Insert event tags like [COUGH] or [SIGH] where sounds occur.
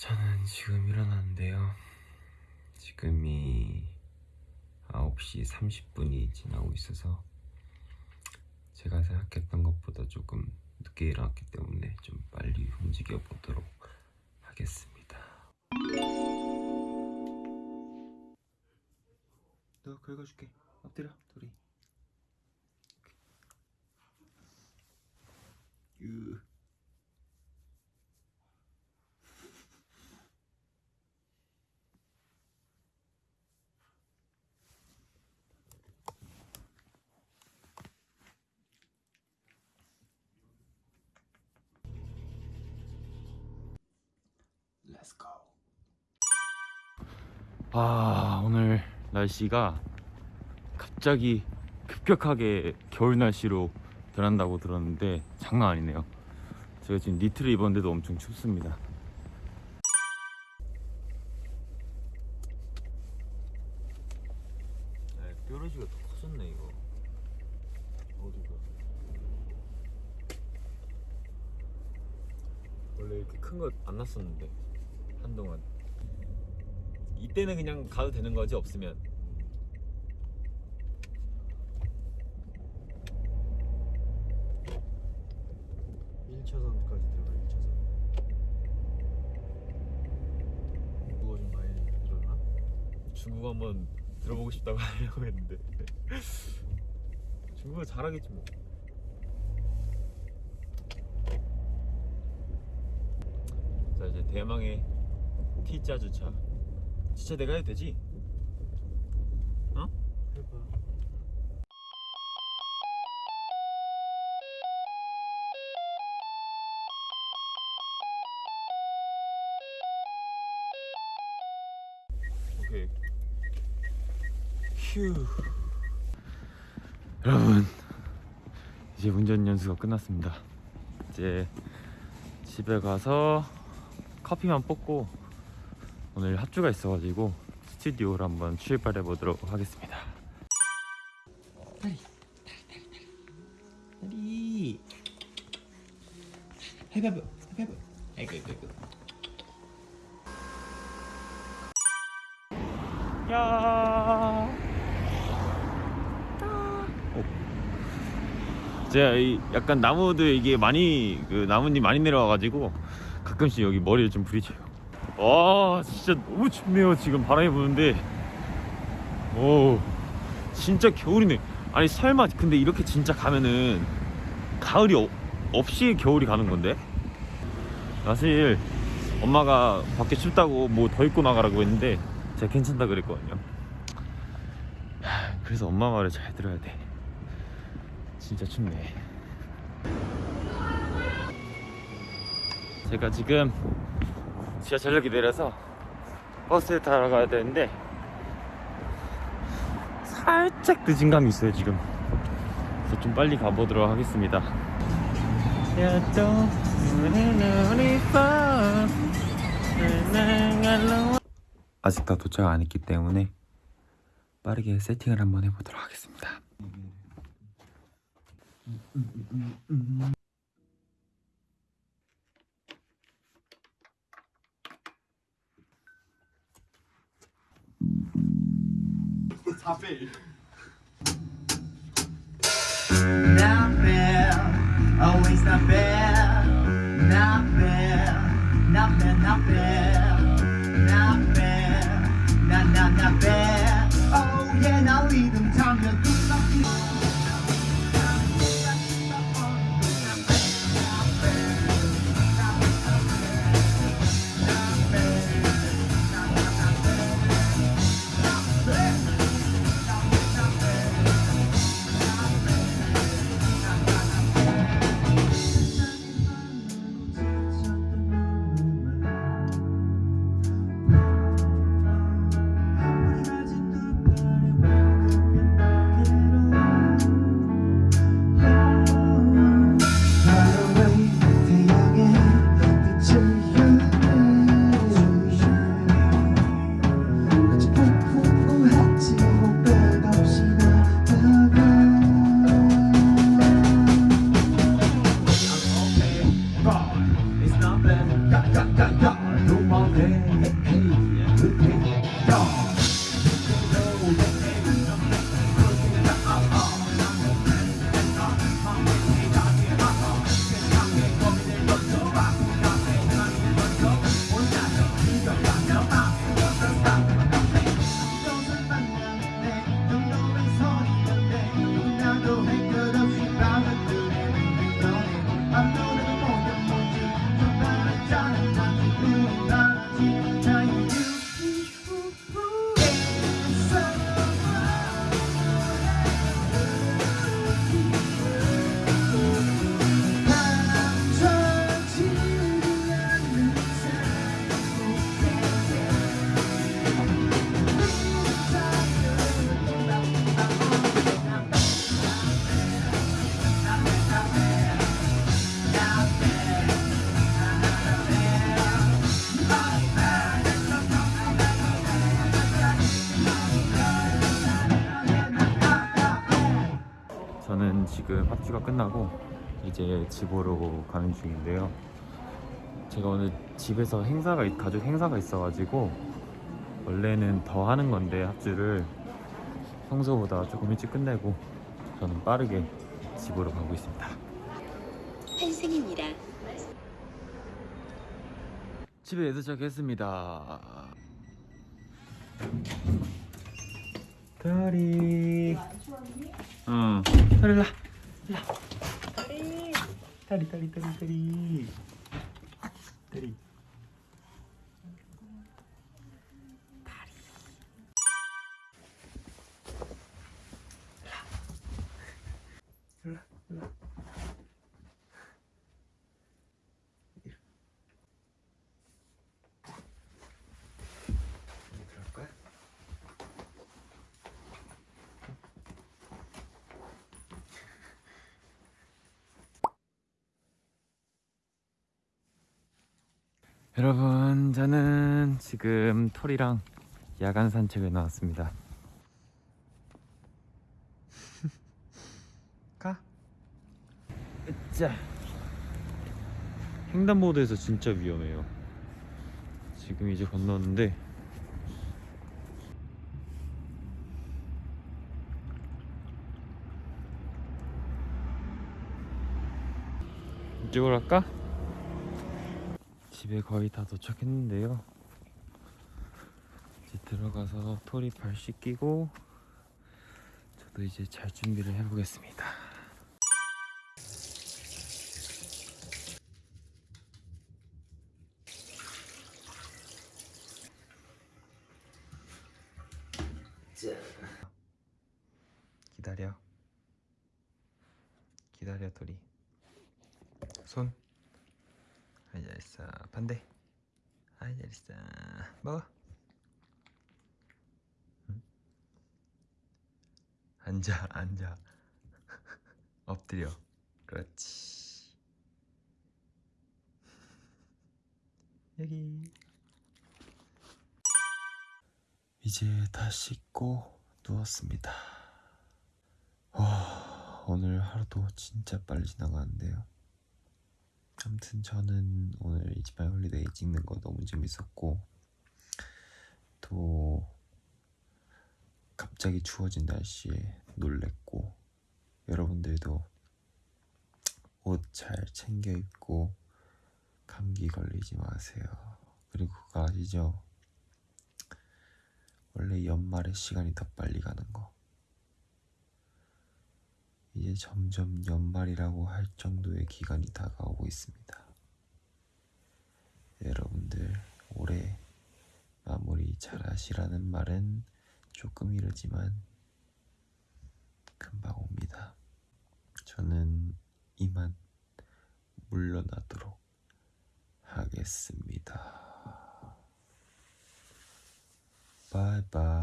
저는 지금 일어났는데요. 지금이 9시 30분이 지나고 있어서 제가 생각했던 것보다 조금 늦게 일어났기 때문에 좀 빨리 움직여 보도록 하겠습니다. 너 긁어줄게. 엎드려 둘이. 으. Let's go. 아 오늘 날씨가 갑자기 급격하게 겨울 날씨로 변한다고 들었는데 장난 아니네요. 제가 지금 니트를 입었는데도 엄청 춥습니다. 뾰루지가 더 커졌네 이거. 어디가? 원래 이렇게 큰 거 안 났었는데 한동안. 이때는 그냥 가도 되는 거지 없으면. 일차선까지 들어가 1차선 그거 좀 많이 늘었나? 중국어 한번 들어보고 싶다고 [LAUGHS] 하려고 했는데 중국어 잘하겠지 뭐. 자 이제 대망의 T자 주차. 주차 내가 해도 되지? 어? 해봐. 여러분 이제 운전 연수가 끝났습니다. 이제 집에 가서 커피만 뽑고 오늘 합주가 있어가지고 스튜디오를 한번 출발해 보도록 하겠습니다. 다리 해봐봐 해봐봐. 아이고 아이고 아이고. 야. 제가 이 약간 나무들 이게 많이 그 나뭇잎 많이 내려와가지고 가끔씩 여기 머리를 좀 부딪혀요. 와 진짜 너무 춥네요 지금 바람이 부는데 오 진짜 겨울이네. 아니 설마 근데 이렇게 진짜 가면은 가을이 어- 없이 겨울이 가는 건데? 사실 엄마가 밖에 춥다고 뭐 더 입고 나가라고 했는데 제가 괜찮다 그랬거든요. 하, [SIGHS] 그래서 엄마 말을 잘 들어야 돼. 진짜 춥네. 제가 지금 지하철역에 내려서 버스에 타러 가야 되는데 살짝 늦은 감이 있어요 지금. 그래서 좀 빨리 가보도록 하겠습니다. 아직 다 도착 안 했기 때문에 빠르게 세팅을 한번 해보도록 하겠습니다. Not fair, always not fair. Not fair, not fair, not fair. Not fair, not, not, not fair. 합주가 끝나고 이제 집으로 가는 중인데요. 제가 오늘 집에서 행사가 있- 가족 행사가 있어가지고 원래는 더 하는 건데 합주를 평소보다 조금 일찍 끝내고 저는 빠르게 집으로 가고 있습니다. 환승입니다. 집에 도착했습니다. 다리. 응. 다리 라. 라. 다리. 다리 다리 다리 다리. 다리. 그럴까? 여러분, 저는 지금 톨이랑 야간 산책을 나왔습니다. [LAUGHS] 가. 으짜. 횡단보도에서 진짜 위험해요. 지금 이제 건너는데 이쪽으로 갈까? 집에 거의 다 도착했는데요. 이제 들어가서 털이 발 씻기고 저도 이제 잘 준비를 해보겠습니다. 기다려. 기다려 털이. 손. 아이 잘했어 반대. 아이 잘했어 먹어 응? 앉아 앉아. [LAUGHS] 엎드려. 그렇지. 여기. 이제 다 씻고 누웠습니다. 와 오늘 하루도 진짜 빨리 지나가는데요 아무튼 저는 오늘 It's My Holiday 찍는 거 너무 재밌었고 또 갑자기 추워진 날씨에 놀랬고 여러분들도 옷 잘 챙겨 입고 감기 걸리지 마세요. 그리고 그거 아시죠? 원래 연말에 시간이 더 빨리 가는 거. 이제 점점 연말이라고 할 정도의 기간이 다가오고 있습니다. 여러분들 올해 마무리 잘 하시라는 말은 조금 이르지만 금방 옵니다. 저는 이만 물러나도록 하겠습니다. 바이바이.